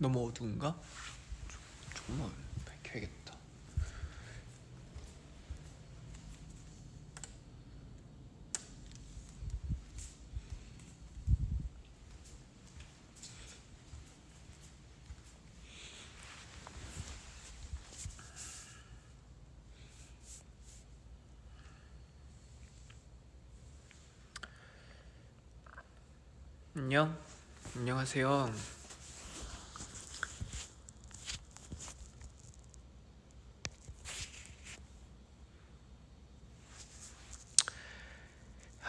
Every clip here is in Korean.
너무 어두운가? 조금만 밝혀야겠다. 안녕. 안녕하세요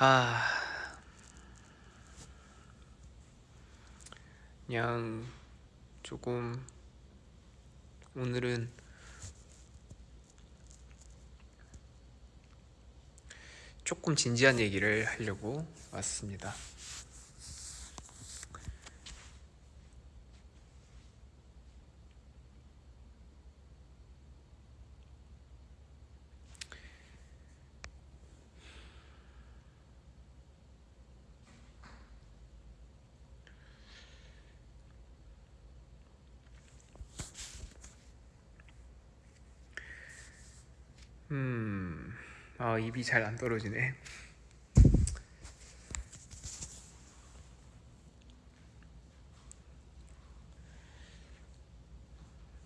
아 그냥 조금 오늘은 조금 진지한 얘기를 하려고 왔습니다. 음, 아 입이 잘 안 떨어지네.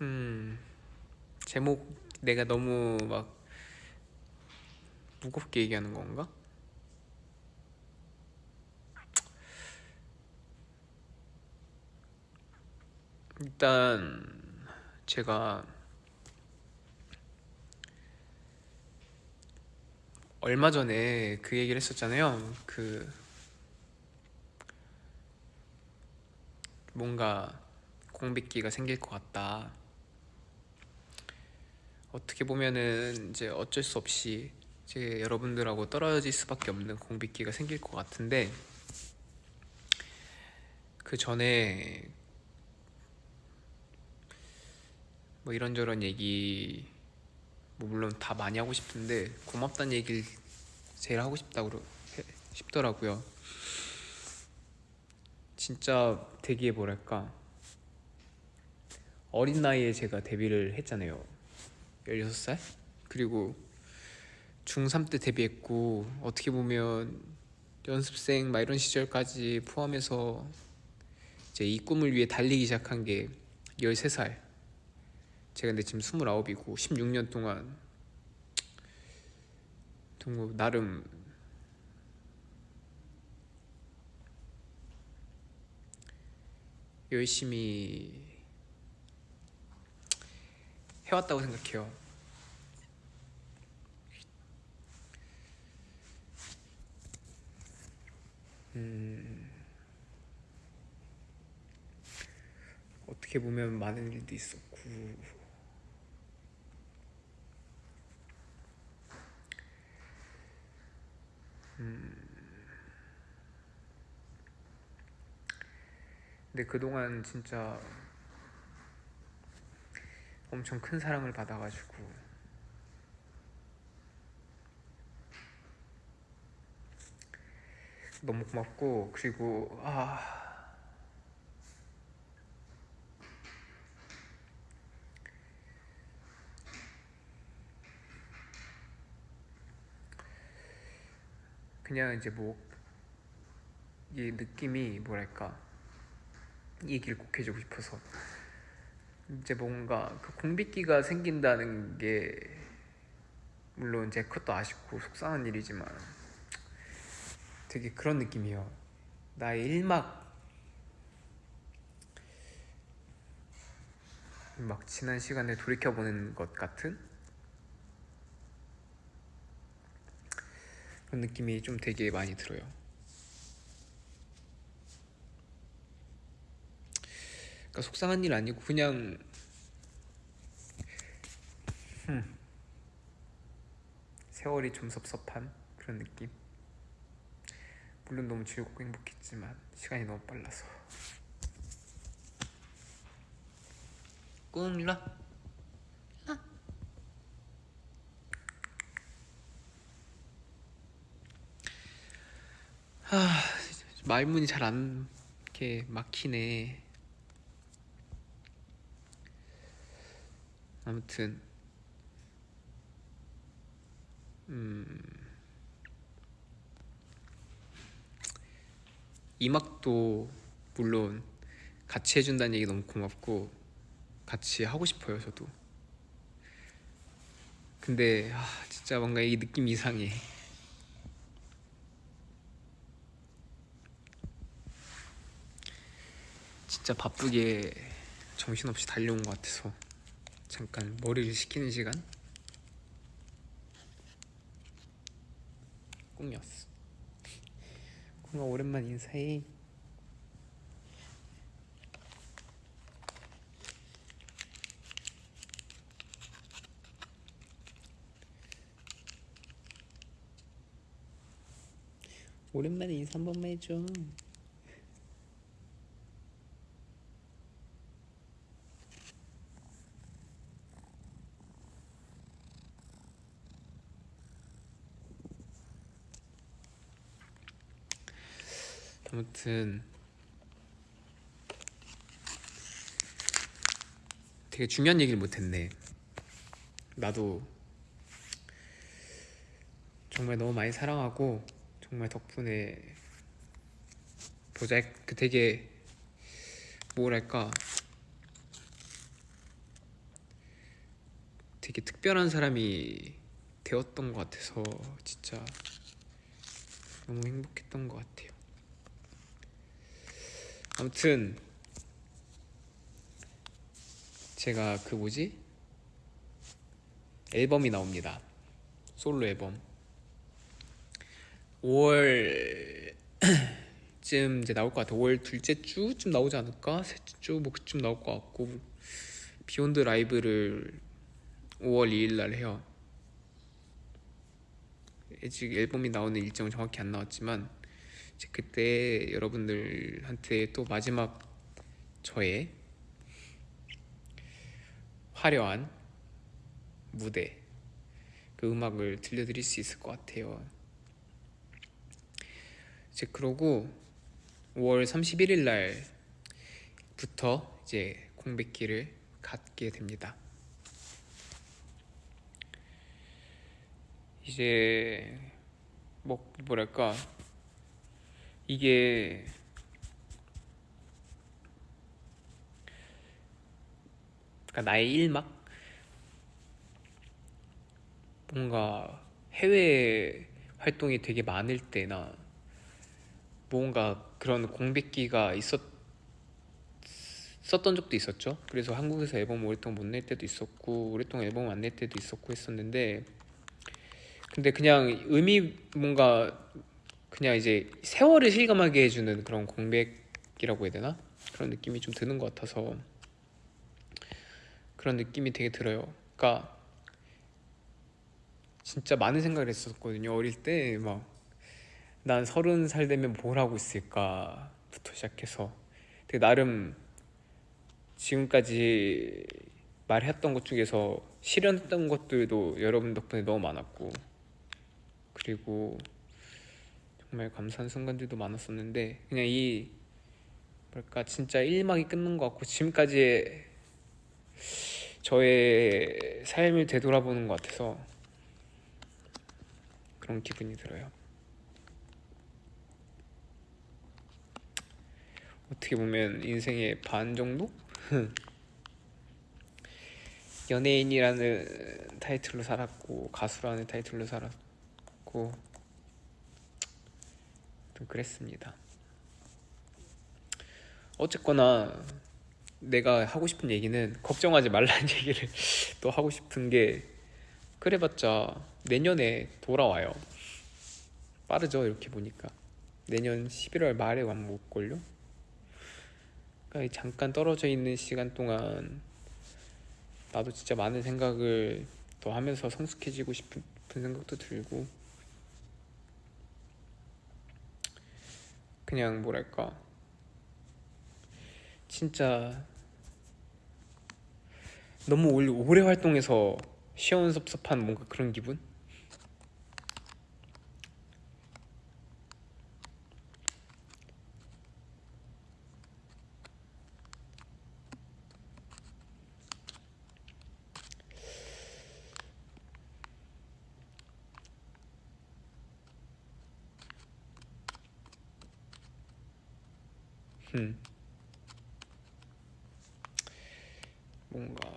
음, 제목 내가 너무 막 무겁게 얘기하는 건가? 일단 제가 얼마 전에 그 얘기를 했었잖아요. 그 뭔가 공백기가 생길 것 같다. 어떻게 보면은 이제 어쩔 수 없이 이제 여러분들하고 떨어질 수밖에 없는 공백기가 생길 것 같은데 그 전에 뭐 이런저런 얘기 뭐 물론 다 많이 하고 싶은데 고맙다는 얘기를 제일 하고 싶다고 해- 싶더라고요. 진짜 되게 뭐랄까 어린 나이에 제가 데뷔를 했잖아요. 16살? 그리고 중3 때 데뷔했고 어떻게 보면 연습생 막 이런 시절까지 포함해서 이제 이 꿈을 위해 달리기 시작한 게 13살 제가 근데 지금 29이고 16년 동안 나름 열심히 해왔다고 생각해요. 음, 어떻게 보면 많은 일도 있었고 근데 그동안 진짜 엄청 큰 사랑을 받아가지고. 너무 고맙고 그리고 아. 그냥 이제 뭐 이 느낌이 뭐랄까? 이 얘기를 꼭 해주고 싶어서. 이제 뭔가 그 공백기가 생긴다는 게 물론 제 그것도 아쉽고 속상한 일이지만 되게 그런 느낌이에요. 나의 일막. 막 지난 시간을 돌이켜보는 것 같은 그런 느낌이 좀 되게 많이 들어요 그러니까 속상한 일 아니고 그냥 세월이 좀 섭섭한 그런 느낌. 물론 너무 즐겁고 행복했지만 시간이 너무 빨라서. 꿈 일로 와. 아, 말문이 잘 안 이렇게 막히네. 아무튼 음 이막도 물론 같이 해준다는 얘기 너무 고맙고 같이 하고 싶어요 저도. 근데 아, 진짜 뭔가 이 느낌 이상해. 진짜 바쁘게 정신없이 달려온 것 같아서 잠깐 머리를 식히는 시간. 꿈이었어. 꿈아 오랜만 인사해. 오랜만에 인사 한 번만 해줘 아무튼 되게 중요한 얘기를 못했네. 나도 정말 너무 많이 사랑하고 정말 덕분에 보자 그 되게 뭐랄까 되게 특별한 사람이 되었던 것 같아서 진짜 너무 행복했던 것 같아요. 아무튼 제가 그 뭐지 앨범이 나옵니다. 솔로 앨범. 5월쯤 이제 나올 것 같아. 5월 둘째 주쯤 나오지 않을까? 셋째 주 뭐 그쯤 나올 것 같고 Beyond LIVE를 5월 2일 날 해요. 아직 앨범이 나오는 일정은 정확히 안 나왔지만 이제 그때 여러분들한테 또 마지막 저의 화려한 무대 그 음악을 들려드릴 수 있을 것 같아요. 이제 그러고 5월 31일 날부터 이제 공백기를 갖게 됩니다. 이제 뭐 뭐랄까 이게 그러니까 나의 일막 뭔가 해외 활동이 되게 많을 때나 뭔가 그런 공백기가 있었 썼던 적도 있었죠. 그래서 한국에서 앨범 오랫동안 못 낼 때도 있었고 오랫동안 앨범 안 낼 때도 있었고 했었는데 근데 그냥 의미 뭔가 그냥 이제 세월을 실감하게 해주는 그런 공백이라고 해야 되나 그런 느낌이 좀 드는 것 같아서 그런 느낌이 되게 들어요. 그러니까 진짜 많은 생각을 했었거든요. 어릴 때 막 난 서른 살 되면 뭘 하고 있을까부터 시작해서 되게 나름 지금까지 말했던 것 중에서 실현했던 것들도 여러분 덕분에 너무 많았고 그리고 정말 감사한 순간들도 많았었는데 그냥 이 뭐랄까 진짜 1막이 끝난 것 같고 지금까지 저의 삶을 되돌아보는 것 같아서 그런 기분이 들어요. 어떻게 보면 인생의 반 정도? 연예인이라는 타이틀로 살았고 가수라는 타이틀로 살았고 좀 그랬습니다. 어쨌거나 내가 하고 싶은 얘기는 걱정하지 말라는 얘기를 또 하고 싶은 게 그래봤자 내년에 돌아와요. 빠르죠 이렇게 보니까 내년 11월 말에 완못걸요 그러니까 잠깐 떨어져 있는 시간 동안 나도 진짜 많은 생각을 더 하면서 성숙해지고 싶은 생각도 들고 그냥 뭐랄까 진짜 너무 오래, 활동해서 시원섭섭한 뭔가 그런 기분? 음. 뭔가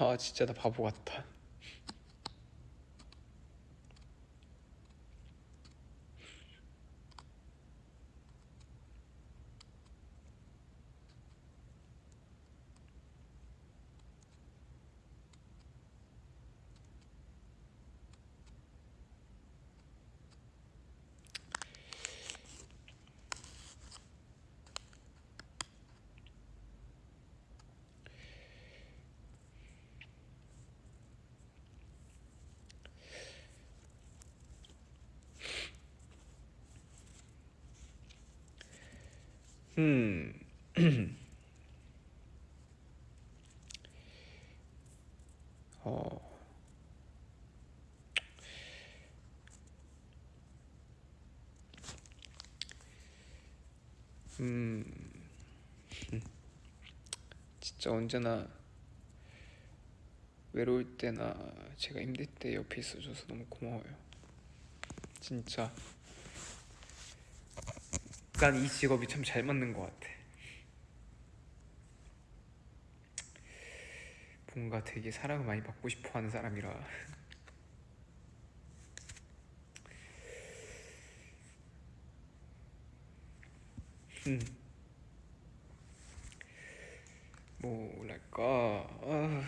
아 진짜 나 바보 같다 음 어. 음, 진짜 언제나 외로울 때나 제가 힘들 때 옆에 있어줘서 너무 고마워요. 진짜. 난 이 직업이 참 잘 맞는 것 같아. 뭔가 되게 사랑을 많이 받고 싶어 하는 사람이라. 음. 뭐랄까. 아.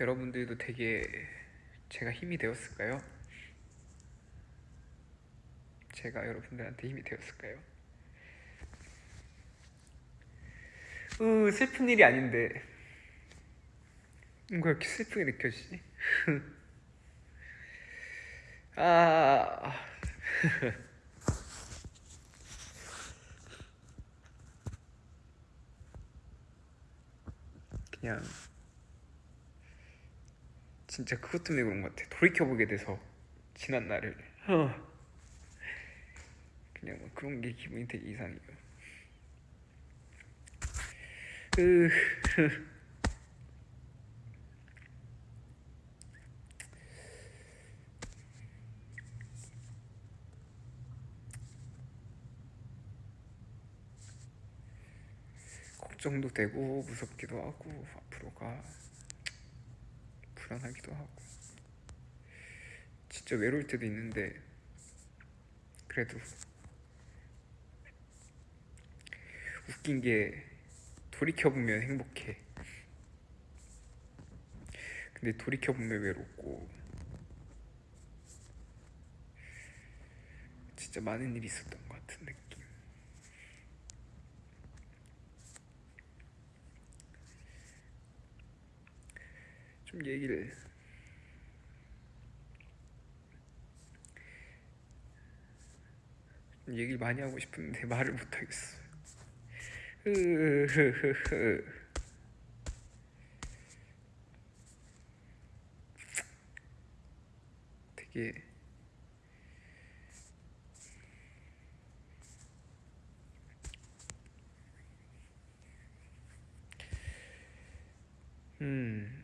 여러분들도 되게 제가 힘이 되었을까요? 제가 여러분들한테 힘이 되었을까요? 으 슬픈 일이 아닌데 뭔가 이렇게 슬프게 느껴지지? 아 그냥 진짜 그것 때문에 그런 것 같아. 돌이켜보게 돼서 지난 날을. 어. 그냥 뭐 그런 게 기분이 되게 이상해요. 으 걱정도 되고 무섭기도 하고 앞으로가 불안하기도 하고 진짜 외로울 때도 있는데 그래도 웃긴 게 돌이켜보면 행복해 근데 돌이켜보면 외롭고 진짜 많은 일이 있었던 것 같은 느낌. 좀 얘기를 좀 얘기를 많이 하고 싶은데 말을 못 하겠어. 흐흐흐흐. 되게 음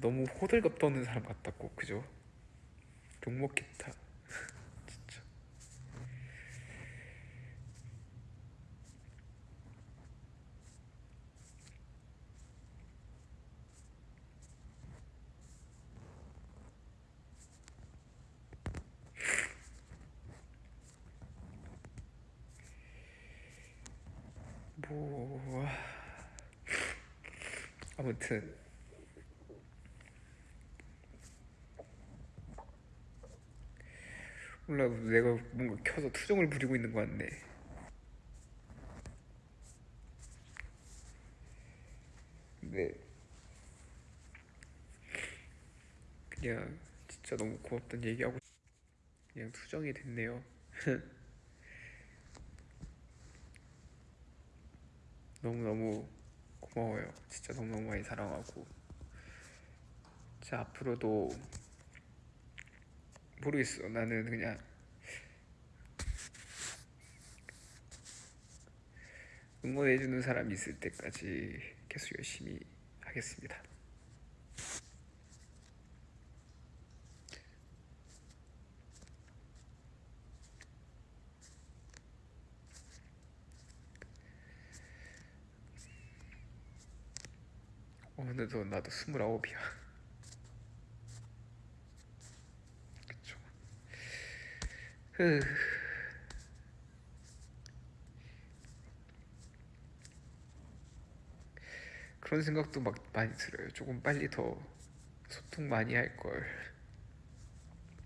너무 호들갑 떠는 사람 같다고 그죠? 욕먹겠다 진짜. 뭐 아무튼 몰라 내가 뭔가 켜서 투정을 부리고 있는 것 같네. 근데 그냥 진짜 너무 고맙다는 얘기하고 그냥 투정이 됐네요. 너무너무 고마워요. 진짜 너무너무 많이 사랑하고. 진짜 앞으로도 모르겠어. 나는 그냥 응원해주는 사람이 있을 때까지 계속 열심히 하겠습니다. 어느덧 나도 스물아홉이야. 그쵸. 흐. 그런 생각도 막 많이 들어요. 조금 빨리 더 소통 많이 할 걸.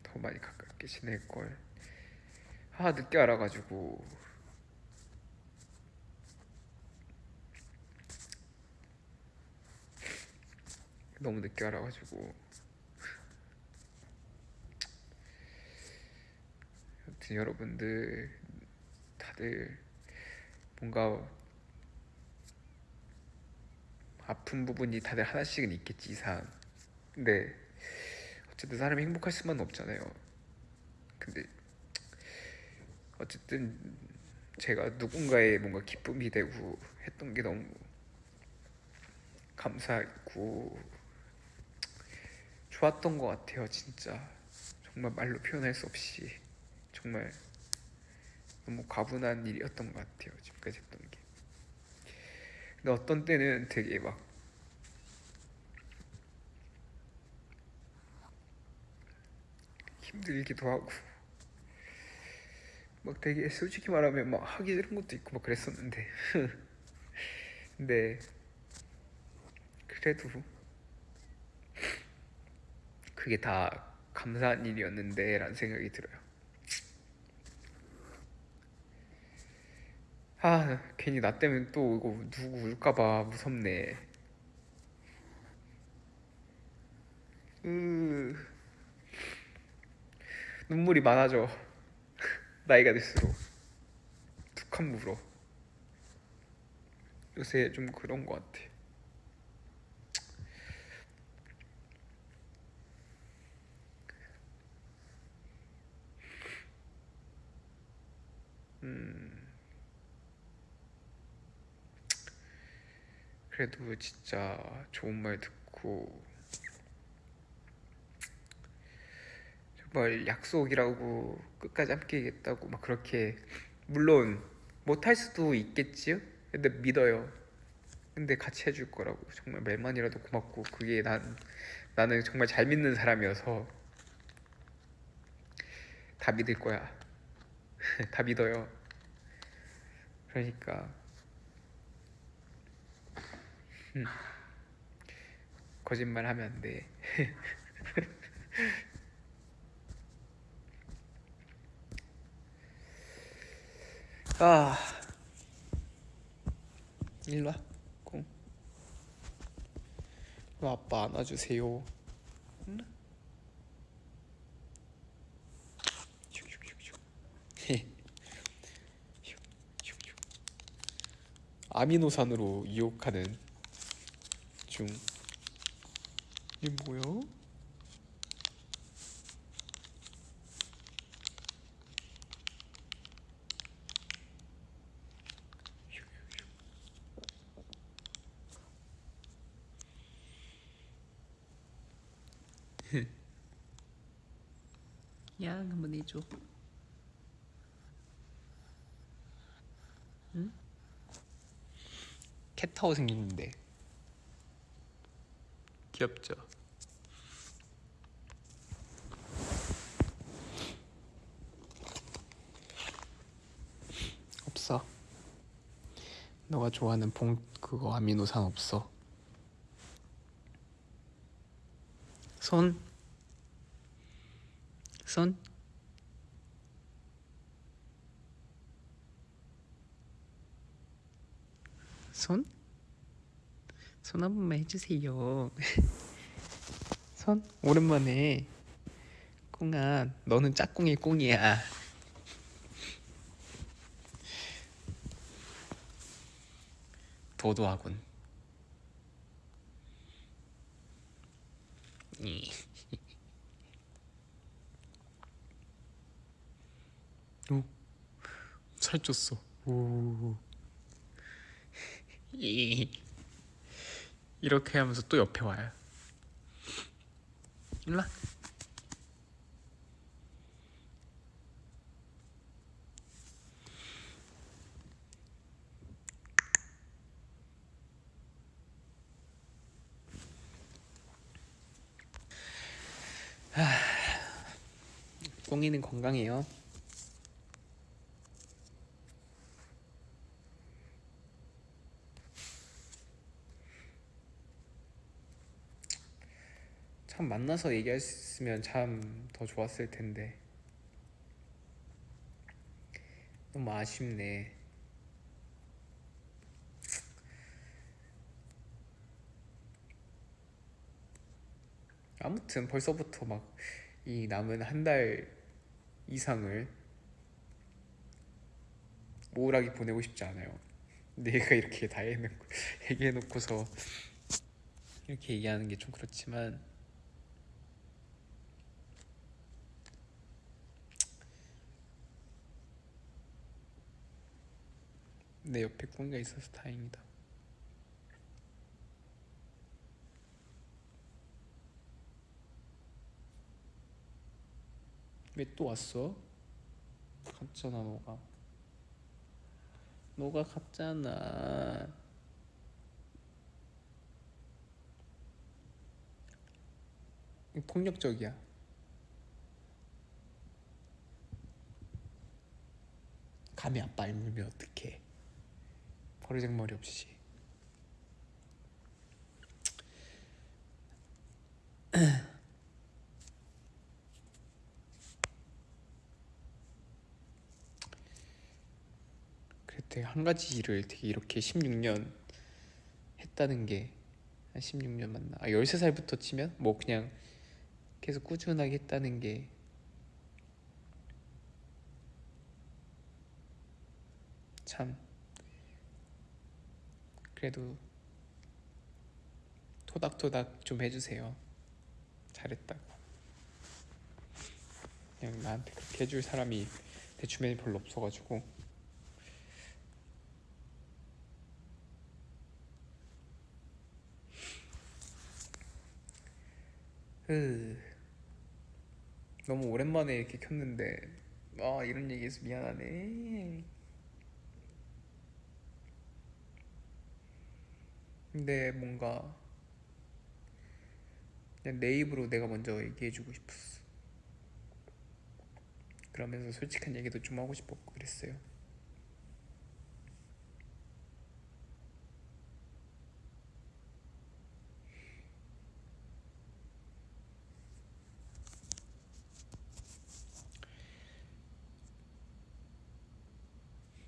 더 많이 가깝게 지낼 걸. 아, 늦게 알아가지고. 너무 늦게 알아가지고. 아무튼 여러분들 다들 뭔가 아픈 부분이 다들 하나씩은 있겠지 이상. 근데 어쨌든 사람이 행복할 수만 없잖아요. 근데 어쨌든 제가 누군가의 뭔가 기쁨이 되고 했던 게 너무 감사했고 좋았던 것 같아요 진짜. 정말 말로 표현할 수 없이. 정말 너무 과분한 일이었던 것 같아요 지금까지 했던 게 근데 어떤 때는 되게 막 힘들기도 하고 막 되게 솔직히 말하면 막 하기 싫은 것도 있고 막 그랬었는데. 근데 그래도 그게 다 감사한 일이었는데 라는 생각이 들어요 아 괜히 나 때문에 또 이거 누구 울까봐 무섭네. 으. 눈물이 많아져. 나이가 들수록. 툭한 물어. 요새 좀 그런 것 같아. 음 그래도 진짜 좋은 말 듣고 정말 약속이라고 끝까지 함께하겠다고 막 그렇게 물론 못할 수도 있겠지요. 근데 믿어요. 근데 같이 해줄 거라고 정말 말만이라도 고맙고 그게 난 나는 정말 잘 믿는 사람이어서 다 믿을 거야. 다 믿어요. 그러니까 음. 거짓말 하면 안 돼. 아, 일로 와, 공. 왜 아빠 안아주세요? 아미노산으로 유혹하는 중. 이게 뭐야? 양 한번 해줘. 응? 캣타워 생겼는데 귀엽죠? 없어. 너가 좋아하는 봉 그거 아미노산 없어. 손. 손. 손? 손 한 번만 해주세요. 손? 오랜만에. 꽁아, 너는 짝꿍의 꽁이야. 도도하군. 이. 오, 살쪘어. 오. 이. 이렇게 하면서 또 옆에 와요. 일라. 꽁이는 건강해요. 참 만나서 얘기할 수 있으면 참 더 좋았을 텐데 너무 아쉽네. 아무튼 벌써부터 막 이 남은 한 달 이상을 우울하게 보내고 싶지 않아요. 내가 이렇게 다 해놓고 얘기해놓고서 이렇게 얘기하는 게 좀 그렇지만 내 옆에 꽁이가 있어서 다행이다. 왜 또 왔어? 갔잖아 너가. 너가 갔잖아. 폭력적이야. 감히 아빠 알물면 어떡해. 버르장머리 없이. 되게 한 가지 일을 되게 이렇게 16년 했다는 게 한 16년 맞나? 아 13살부터 치면 뭐 그냥 계속 꾸준하게 했다는 게 참 그래도 토닥토닥 좀 해주세요. 잘했다고. 그냥 나한테 그렇게 해줄 사람이 내 주변에 별로 없어가지고 으 너무 오랜만에 이렇게 켰는데 아 이런 얘기해서 미안하네 근데 뭔가 그냥 내 입으로 내가 먼저 얘기해주고 싶었어 그러면서 솔직한 얘기도 좀 하고 싶었고 그랬어요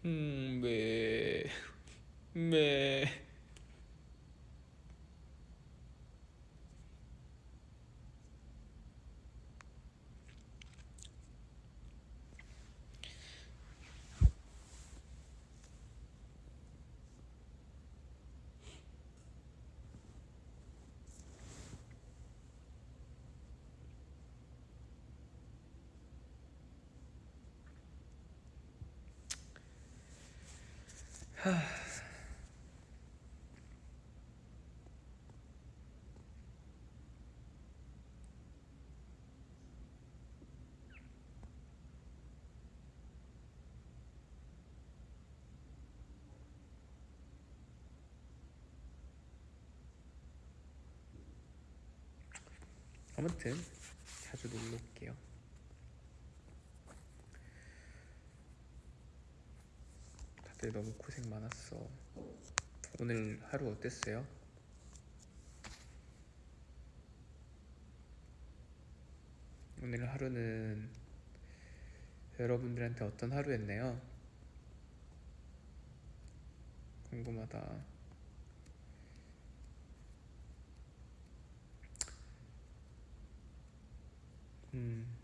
음, 네. 네. 아무튼 자주 놀러 올게요. 다들 너무 고생 많았어. 오늘 하루 어땠어요? 오늘 하루는 여러분들한테 어떤 하루였나요? 궁금하다. 음.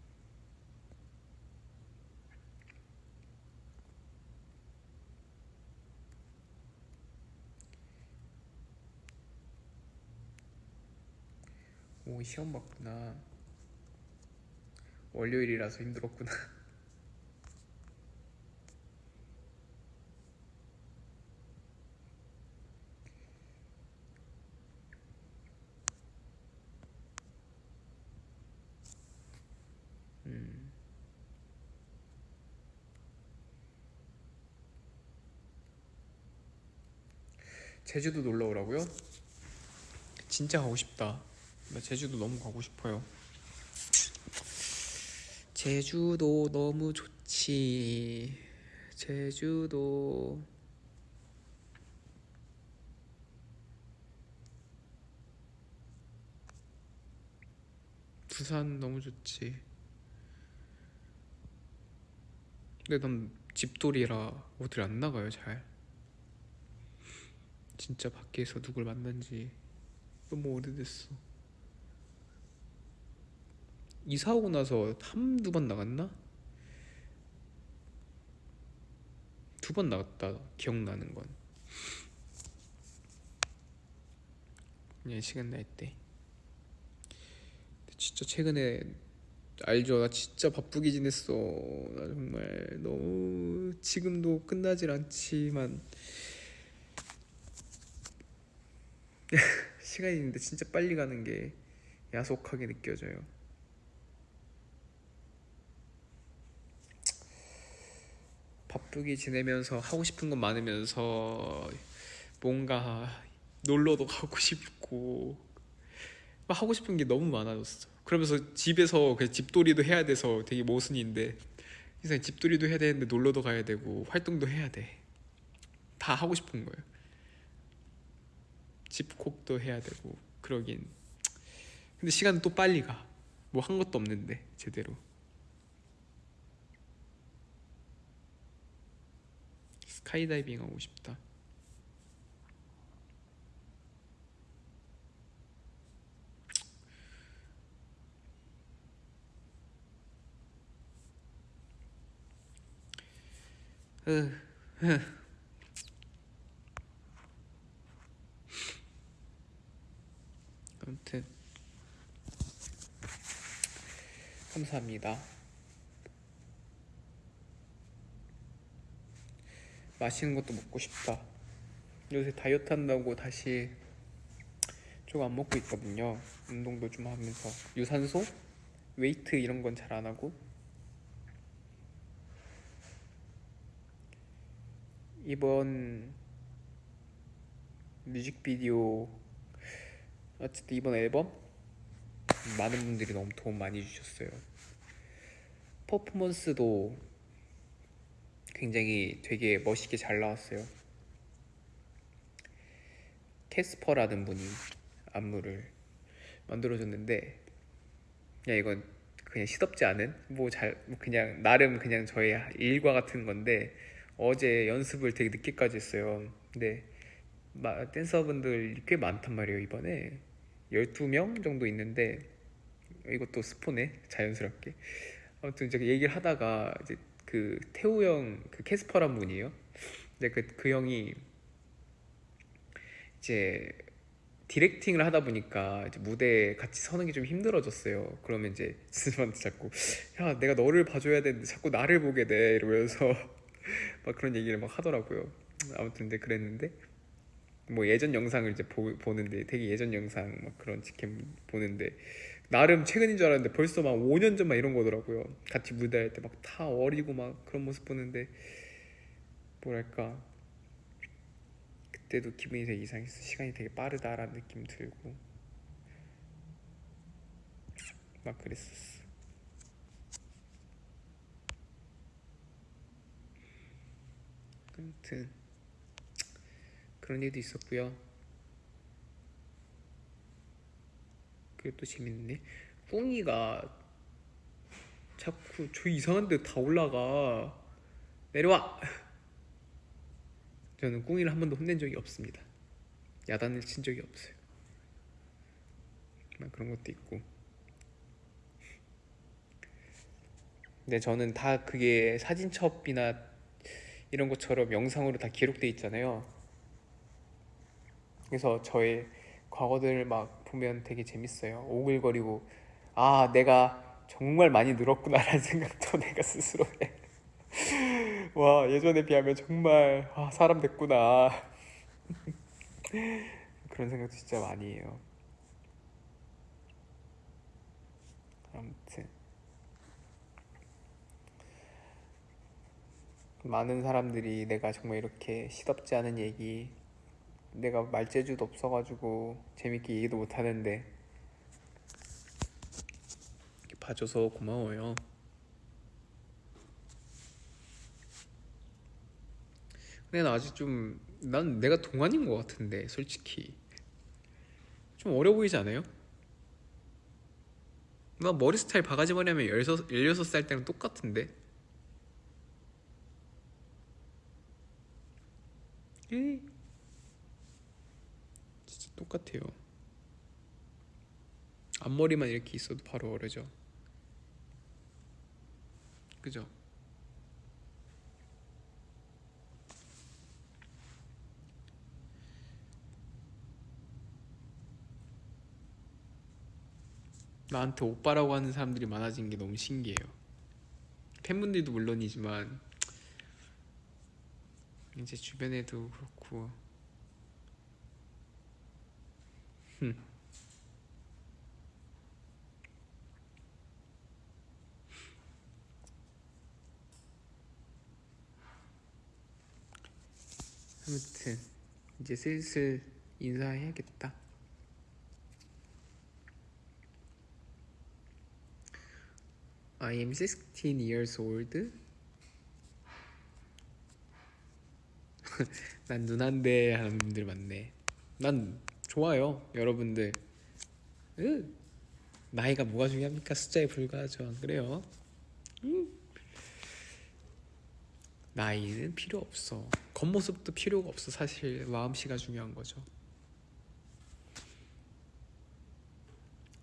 오, 시험 봤구나. 월요일이라서 힘들었구나. 음. 제주도 놀러 오라고요? 진짜 가고 싶다. 나 제주도 너무 가고 싶어요. 제주도 너무 좋지. 제주도. 부산 너무 좋지. 근데 난 집돌이라 어딜 안 나가요, 잘. 진짜 밖에서 누굴 만난지 너무 오래됐어. 이사 오고 나서 한두 번 나갔나? 두 번 나갔다 기억나는 건. 그냥 시간 날 때. 진짜 최근에 알죠? 나 진짜 바쁘게 지냈어. 나 정말 너무 지금도 끝나질 않지만 시간이 있는데 진짜 빨리 가는 게 야속하게 느껴져요. 바쁘게 지내면서 하고 싶은 건 많으면서 뭔가 놀러도 가고 싶고 막 하고 싶은 게 너무 많아졌어. 그러면서 집에서 그 집돌이도 해야 돼서 되게 모순인데 이상 집돌이도 해야 되는데 놀러도 가야 되고 활동도 해야 돼. 다 하고 싶은 거예요. 집콕도 해야 되고 그러긴. 근데 시간은 또 빨리 가. 뭐 한 것도 없는데 제대로. 스카이다이빙 하고 싶다. 아무튼 감사합니다. 맛있는 것도 먹고 싶다. 요새 다이어트 한다고 다시 좀안 먹고 있거든요. 운동도 좀 하면서 유산소, 웨이트 이런 건 잘 안 하고 이번 뮤직비디오 어쨌든 이번 앨범 많은 분들이 너무 도움 많이 주셨어요. 퍼포먼스도 굉장히 되게 멋있게 잘 나왔어요. 캐스퍼라는 분이 안무를 만들어줬는데 그냥 이건 그냥 시덥지 않은 뭐 잘 그냥 나름 그냥 저의 일과 같은 건데 어제 연습을 되게 늦게까지 했어요. 근데 마- 댄서분들 꽤 많단 말이에요 이번에 12명 정도 있는데 이것도 스포네 자연스럽게 아무튼 이제 얘기를 하다가 이제 그 태우 형 그 캐스퍼란 분이에요. 근데 그, 그 형이 이제 디렉팅을 하다 보니까 이제 무대에 같이 서는 게 좀 힘들어졌어요. 그러면 이제 스님한테 자꾸 야 내가 너를 봐줘야 되는데 자꾸 나를 보게 돼. 이러면서 막 그런 얘기를 막 하더라고요. 아무튼 근데 그랬는데 뭐 예전 영상을 이제 보, 보는데 되게 예전 영상 막 그런 직캠 보는데 나름 최근인 줄 알았는데 벌써 막 5년 전 막 이런 거더라고요. 같이 무대할 때 막 다 어리고 막 그런 모습 보는데 뭐랄까 그때도 기분이 되게 이상했어. 시간이 되게 빠르다라는 느낌 들고 막 그랬었어. 아무튼 그런 일도 있었고요. 그게 또 재밌네. 뿡이가 자꾸 저 이상한 데 다 올라가. 내려와. 저는 꿍이를 한 번도 혼낸 적이 없습니다. 야단을 친 적이 없어요. 막 그런 것도 있고. 근데 저는 다 그게 사진첩이나 이런 것처럼 영상으로 다 기록돼 있잖아요. 그래서 저의 과거들을 막 보면 되게 재밌어요. 오글거리고 아 내가 정말 많이 늘었구나라는 생각도 내가 스스로 해. 와 예전에 비하면 정말 아, 사람 됐구나 그런 생각도 진짜 많이 해요. 아무튼 많은 사람들이 내가 정말 이렇게 시덥지 않은 얘기 내가 말재주도 없어가지고 재밌게 얘기도 못하는데 이렇게 봐줘서 고마워요. 근데 나 아직 좀 난 내가 동안인 것 같은데 솔직히 좀 어려 보이지 않아요? 나 머리 스타일 바가지 머리 하면 16, 16살 때랑 똑같은데 에이 똑같아요 앞머리만 이렇게 있어도 바로 어려져 그죠? 나한테 오빠라고 하는 사람들이 많아진 게 너무 신기해요. 팬분들도 물론이지만 이제 주변에도 그렇고 흠. 아무튼 이제 슬슬 인사해야겠다. I am 16 years old. 난 누난데 하는 분들 많네. 난 좋아요, 여러분들. 으, 나이가 뭐가 중요합니까? 숫자에 불과하죠, 안 그래요? 음. 나이는 필요 없어. 겉모습도 필요가 없어. 사실 마음씨가 중요한 거죠.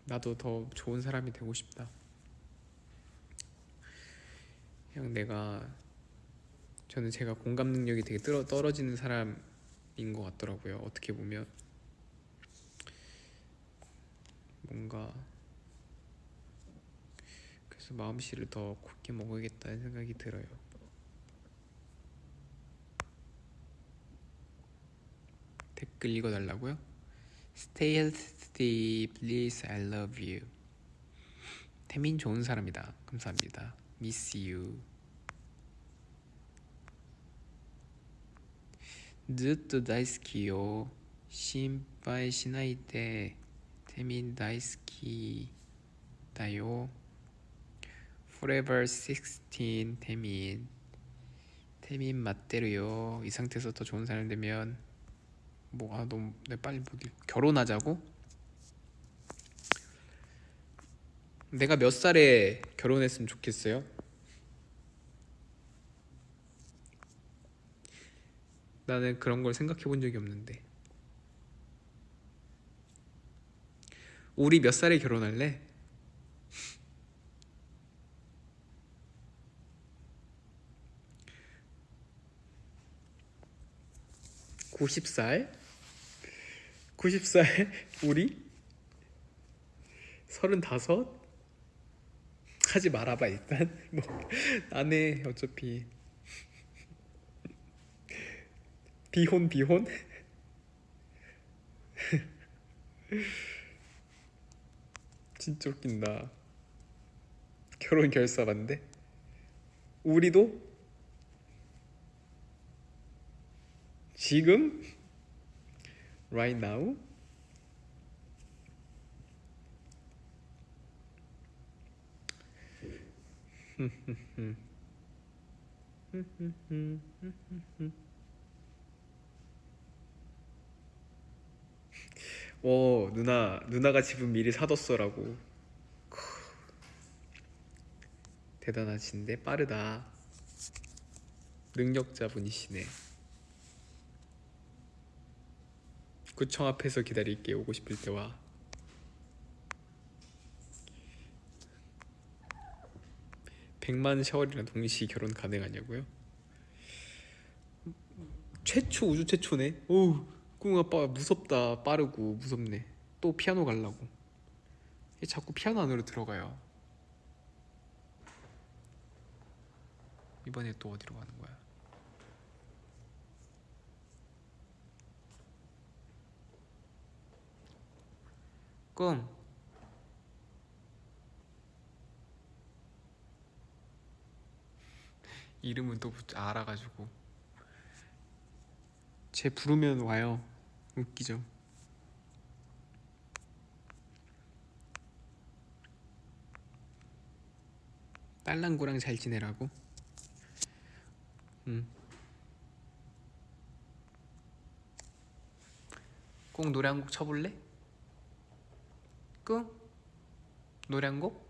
나도 더 좋은 사람이 되고 싶다. 그냥 내가 저는 제가 공감 능력이 되게 떨어, 떨어지는 사람인 것 같더라고요. 어떻게 보면 뭔가 그래서 마음씨를 더 굳게 먹어야겠다는 생각이 들어요. 댓글 읽어달라고요? Stay healthy, please. I love you. 태민 좋은 사람이다. 감사합니다. Miss you. ずっと大好きよ心配しないで 세민 나이스키다요 Forever 16 태민 태민 맞대로요 이 상태에서 더 좋은 사람 되면 뭐 아 너무 내 빨리 못 읽... 결혼하자고? 내가 몇 살에 결혼했으면 좋겠어요? 나는 그런 걸 생각해 본 적이 없는데 우리 몇 살에 결혼할래? (90살) (90살) 우리? (35) 하지 말아봐 일단. 뭐 나네 어차피. 비혼 비혼? 진짜 웃긴다. 결혼 결사반대? 우리도 지금 right now 오 누나 누나가 집은 미리 사뒀어라고 크. 대단하신데 빠르다 능력자분이시네 구청 앞에서 기다릴게 오고 싶을 때와 백만 샤월이랑 동시 결혼 가능하냐고요? 최초 우주 최초네. 오 우꿍 아빠 무섭다 빠르고 무섭네. 또 피아노 갈라고. 얘 자꾸 피아노 안으로 들어가요. 이번에 또 어디로 가는 거야? 꿍 이름은 또 붙- 알아가지고 쟤 부르면 와요 웃기죠 딸랑구랑 잘 지내라고 응. 꼭 노래 한 곡 쳐볼래? 꿍? 노래 한 곡?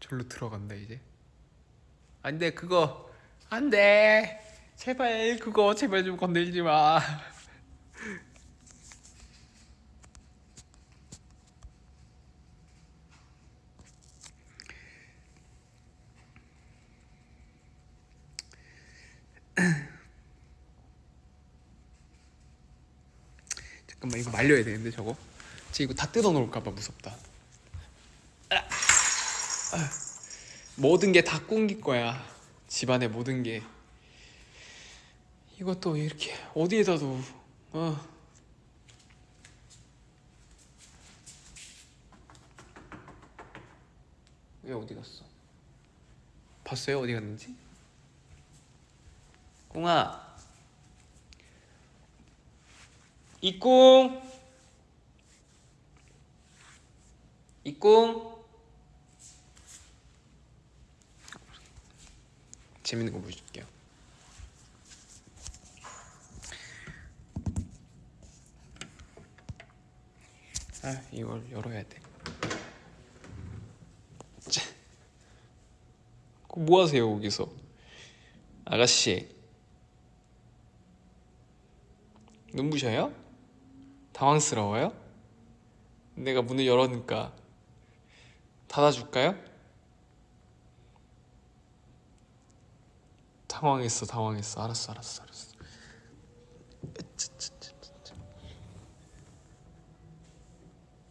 절로 들어간다 이제 안돼 그거 안돼 제발 그거 제발 좀 건들지 마. 잠깐만 이거 말려야 되는데 저거? 쟤 이거 다 뜯어 놓을까봐 무섭다. 모든 게다 꿍길 거야. 집안의 모든 게. 이것도 이렇게 어디에다 둬. 어. 왜 어디 갔어? 봤어요? 어디 갔는지? 꿍아. 이꿍. 이꿍. 재밌는 거 보여줄게요. 아 이걸 열어야 돼. 자, 뭐 하세요 거기서? 아가씨 눈부셔요? 당황스러워요? 내가 문을 열었으니까 닫아줄까요? 당황했어 당황했어 알았어 알았어 알았어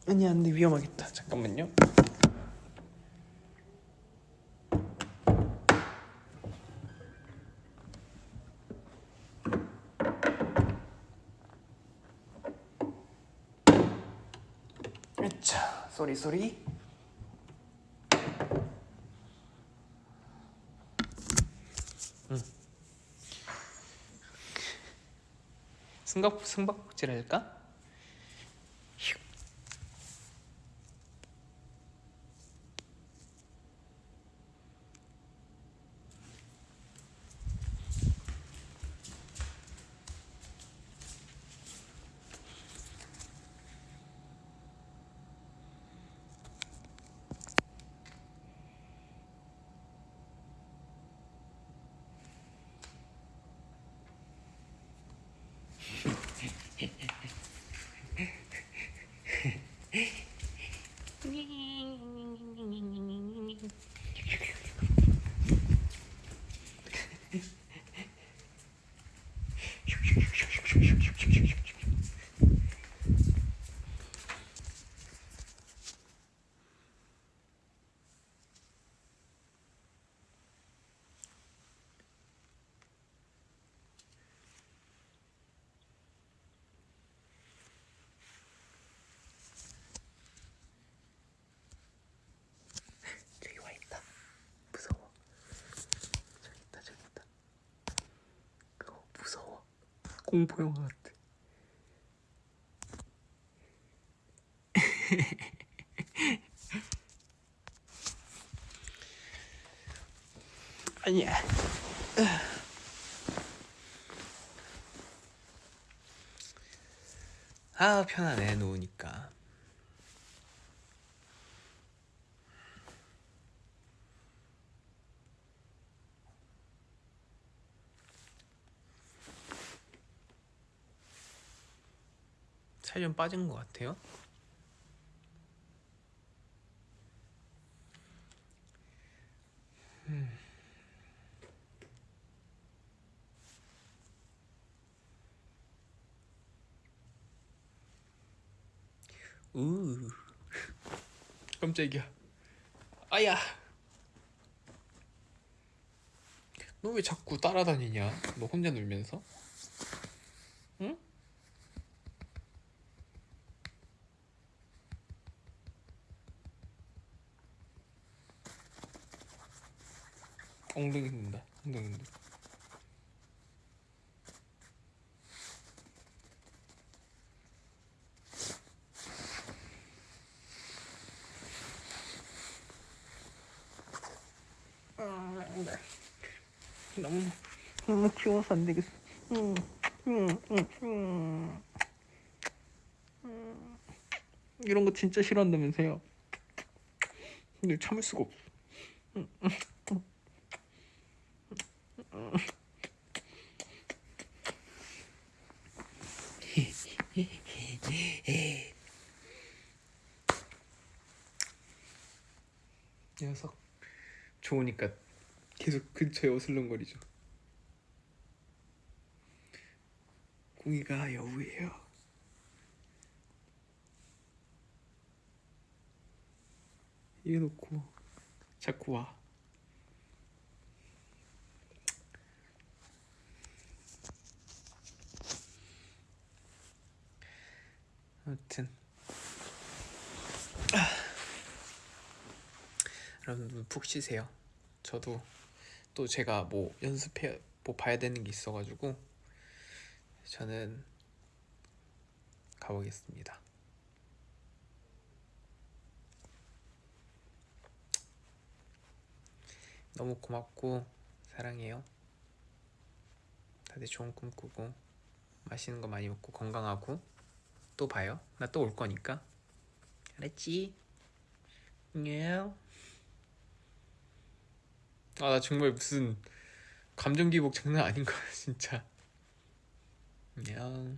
아니 안돼. 위험하겠다. 잠깐만요. 자 쏘리 쏘리. 승각 승박복질 할까? 휴. 저기 와 있다. 무서워. 저기 있다 저기 있다. 그거 무서워. 공포 영화 같아. 아니야. 아 편하네 누우니까. 살 좀 빠진 것 같아요. 우 깜짝이야. 아야. 너 왜 자꾸 따라다니냐? 너 혼자 놀면서? 응? 엉덩이 흔든다. 엉덩이 흔들. 너무 너무 귀여워서 안 되겠어. 음, 음, 음, 음. 음. 이런 거 진짜 싫어한다면서요? 근데 참을 수가 없어. 녀석 좋으니까 계속 근처에 어슬렁거리죠. 공이가 여우예요. 이래놓고 자꾸 와. 아무튼 여러분 푹 쉬세요. 저도 또 제가 뭐 연습해 뭐 봐야 되는 게 있어가지고 저는 가보겠습니다. 너무 고맙고 사랑해요. 다들 좋은 꿈 꾸고 맛있는 거 많이 먹고 건강하고 또 봐요. 나 또 올 거니까. 알았지? 안녕. 아 나 정말 무슨 감정 기복 장난 아닌 거야 진짜 안녕